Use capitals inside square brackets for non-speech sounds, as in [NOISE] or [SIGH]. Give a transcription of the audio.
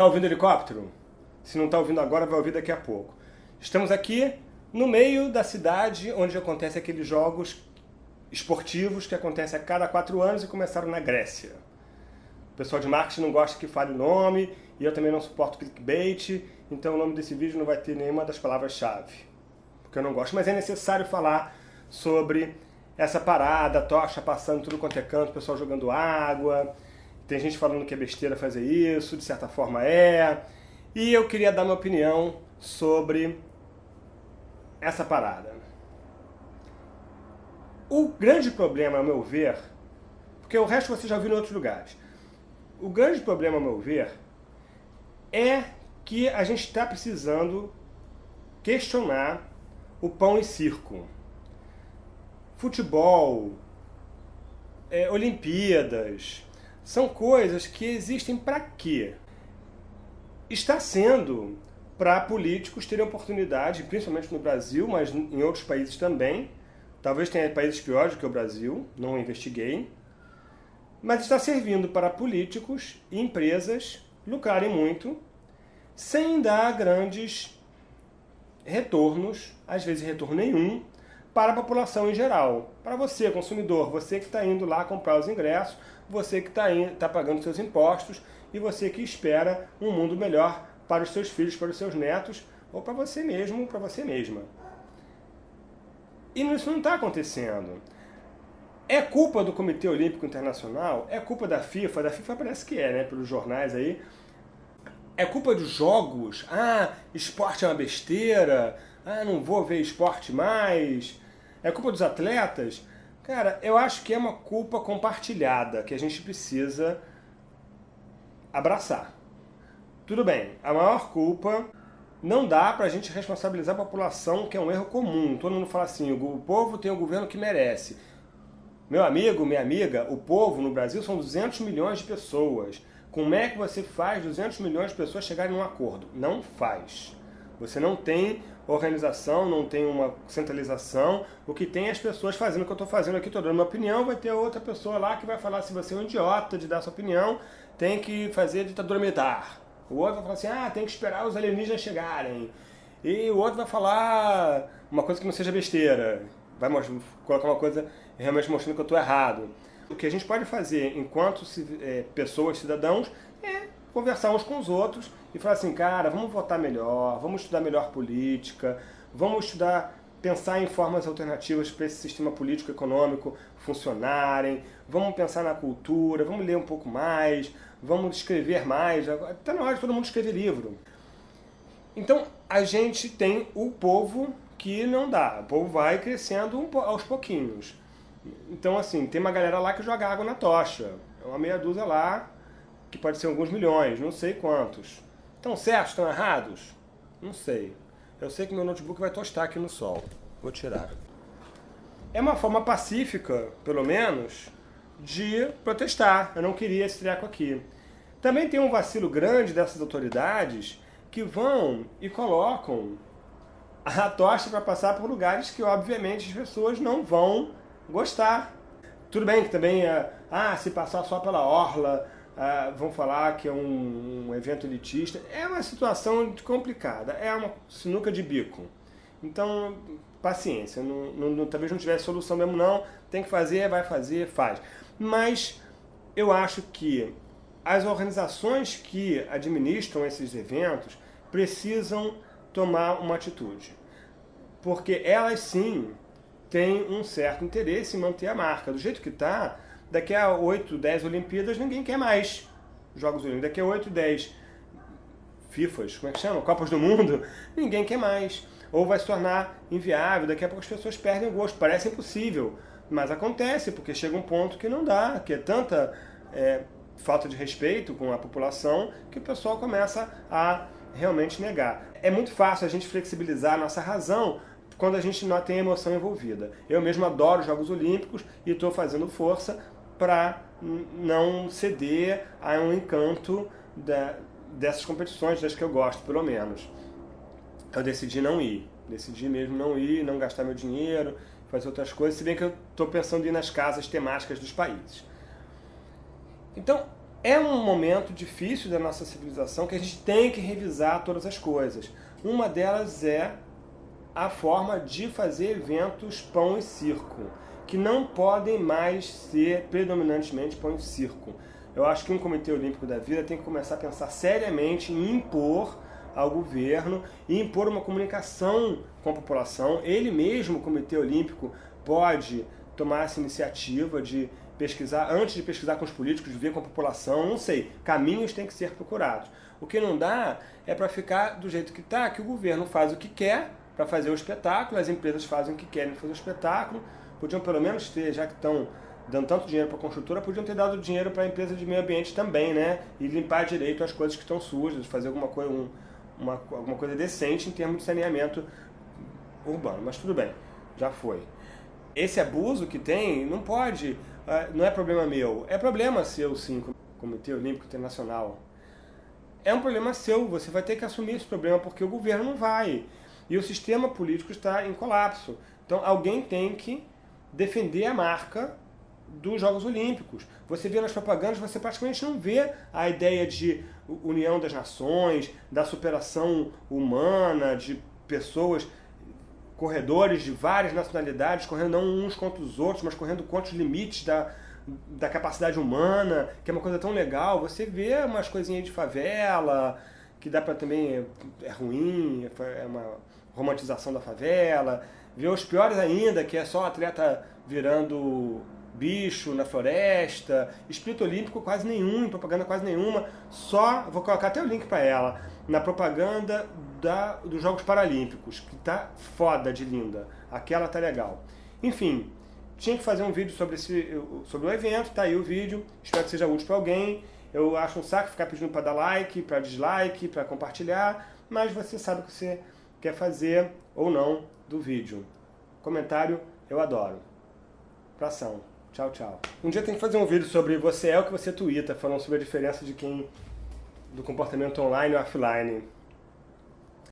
Tá ouvindo helicóptero? Se não está ouvindo agora, vai ouvir daqui a pouco. Estamos aqui no meio da cidade onde acontecem aqueles jogos esportivos que acontecem a cada quatro anos e começaram na Grécia. O pessoal de marketing não gosta que fale o nome, e eu também não suporto clickbait, então o nome desse vídeo não vai ter nenhuma das palavras-chave, porque eu não gosto. Mas é necessário falar sobre essa parada, tocha passando tudo quanto é canto, o pessoal jogando água, tem gente falando que é besteira fazer isso, de certa forma é, e eu queria dar minha opinião sobre essa parada. O grande problema, ao meu ver, porque o resto você já viu em outros lugares, o grande problema, ao meu ver, é que a gente está precisando questionar o pão e circo. Futebol, é, Olimpíadas, são coisas que existem para quê? Está sendo para políticos terem oportunidade, principalmente no Brasil, mas em outros países também, Talvez tenha países piores que o Brasil, não investiguei. Mas está servindo para políticos e empresas lucrarem muito, sem dar grandes retornos, às vezes retorno nenhum, para a população em geral. Para você, consumidor, você que está indo lá comprar os ingressos, você que está tá pagando seus impostos e você que espera um mundo melhor para os seus filhos, para os seus netos, ou para você mesmo, para você mesma. E isso não está acontecendo. É culpa do Comitê Olímpico Internacional? É culpa da FIFA? Da FIFA parece que é, né? Pelos jornais aí. É culpa dos jogos? Ah, esporte é uma besteira. Ah, não vou ver esporte mais. É culpa dos atletas? Cara, eu acho que é uma culpa compartilhada que a gente precisa abraçar. Tudo bem, a maior culpa não dá para a gente responsabilizar a população, que é um erro comum. Todo mundo fala assim, o povo tem o governo que merece. Meu amigo, minha amiga, o povo no Brasil são 200 milhões de pessoas. Como é que você faz 200 milhões de pessoas chegarem num acordo? Não faz. Você não tem organização, não tem uma centralização. O que tem é as pessoas fazendo o que eu estou fazendo aqui, estou dando minha opinião, vai ter outra pessoa lá que vai falar se você é um idiota de dar sua opinião, tem que fazer ditadura militar. O outro vai falar assim, ah, tem que esperar os alienígenas chegarem. E o outro vai falar uma coisa que não seja besteira. Vai colocar uma coisa realmente mostrando que eu estou errado. O que a gente pode fazer enquanto é, pessoas, cidadãos, é conversar uns com os outros e falar assim, cara, vamos votar melhor, vamos estudar melhor política, vamos estudar, pensar em formas alternativas para esse sistema político-econômico funcionarem, vamos pensar na cultura, vamos ler um pouco mais, vamos escrever mais, está na hora de todo mundo escrever livro. Então, a gente tem o povo que não dá, o povo vai crescendo aos pouquinhos. Então, assim, tem uma galera lá que joga água na tocha, é uma meia dúzia lá, que pode ser alguns milhões, não sei quantos. Estão certos, estão errados? Não sei. Eu sei que meu notebook vai tostar aqui no sol. Vou tirar. É uma forma pacífica, pelo menos, de protestar. Eu não queria esse treco aqui. Também tem um vacilo grande dessas autoridades que vão e colocam a tocha para passar por lugares que, obviamente, as pessoas não vão gostar. Tudo bem que também, é, ah, se passar só pela orla, ah, vão falar que é um, um, evento elitista. É uma situação complicada, é uma sinuca de bico. Então, paciência, não, não, talvez não tivesse solução mesmo não, tem que fazer, vai fazer, faz. Mas eu acho que as organizações que administram esses eventos precisam tomar uma atitude. Porque elas sim têm um certo interesse em manter a marca. Do jeito que está, daqui a 8, 10 Olimpíadas ninguém quer mais Jogos Olímpicos. Daqui a 8, 10 FIFAs, como é que chama? Copas do Mundo, [LAUGHS] ninguém quer mais. Ou vai se tornar inviável, daqui a pouco as pessoas perdem o gosto. Parece impossível, mas acontece, porque chega um ponto que não dá, que é tanta é, falta de respeito com a população que o pessoal começa a realmente negar. É muito fácil a gente flexibilizar a nossa razão quando a gente não tem emoção envolvida. Eu mesmo adoro Jogos Olímpicos e estou fazendo força para não ceder a um encanto da, dessas competições, das que eu gosto, pelo menos. Eu decidi não ir. Decidi mesmo não ir, não gastar meu dinheiro, fazer outras coisas, se bem que eu estou pensando em ir nas casas temáticas dos países. Então, É um momento difícil da nossa civilização que a gente tem que revisar todas as coisas. Uma delas é a forma de fazer eventos pão e circo, que não podem mais ser predominantemente pão e circo. Eu acho que um Comitê Olímpico da Vida tem que começar a pensar seriamente em impor ao governo e impor uma comunicação com a população. Ele mesmo, o Comitê Olímpico, pode tomar essa iniciativa de pesquisar, antes de pesquisar com os políticos, de ver com a população, não sei, caminhos têm que ser procurados. O que não dá é para ficar do jeito que está, que o governo faz o que quer para fazer o espetáculo, as empresas fazem o que querem fazer o espetáculo, podiam pelo menos ter, já que estão dando tanto dinheiro para a construtora, podiam ter dado dinheiro para a empresa de meio ambiente também, né? E limpar direito as coisas que estão sujas, fazer alguma coisa, um, uma, alguma coisa decente em termos de saneamento urbano. Mas tudo bem, já foi. Esse abuso que tem não pode ah, não é problema meu, é problema seu sim, Comitê Olímpico Internacional. É um problema seu, você vai ter que assumir esse problema porque o governo não vai. E o sistema político está em colapso. Então alguém tem que defender a marca dos Jogos Olímpicos. Você vê nas propagandas, você praticamente não vê a ideia de união das nações, da superação humana, de pessoas corredores de várias nacionalidades, correndo não uns contra os outros, mas correndo contra os limites da, da capacidade humana, que é uma coisa tão legal. Você vê umas coisinhas de favela, que dá para também, é ruim, é uma romantização da favela. Vê os piores ainda, que é só atleta virando bicho na floresta, espírito olímpico quase nenhum, propaganda quase nenhuma, só, vou colocar até o link para ela, na propaganda da, dos Jogos Paralímpicos, que tá foda de linda, aquela tá legal. Enfim, tinha que fazer um vídeo sobre, esse, sobre o evento, tá aí o vídeo, espero que seja útil para alguém, eu acho um saco ficar pedindo para dar like, para dislike, para compartilhar, mas você sabe que você quer fazer ou não do vídeo. Comentário eu adoro. Pra ação. Tchau, tchau. Um dia tem que fazer um vídeo sobre você é o que você twitta, falando sobre a diferença de quem do comportamento online e offline.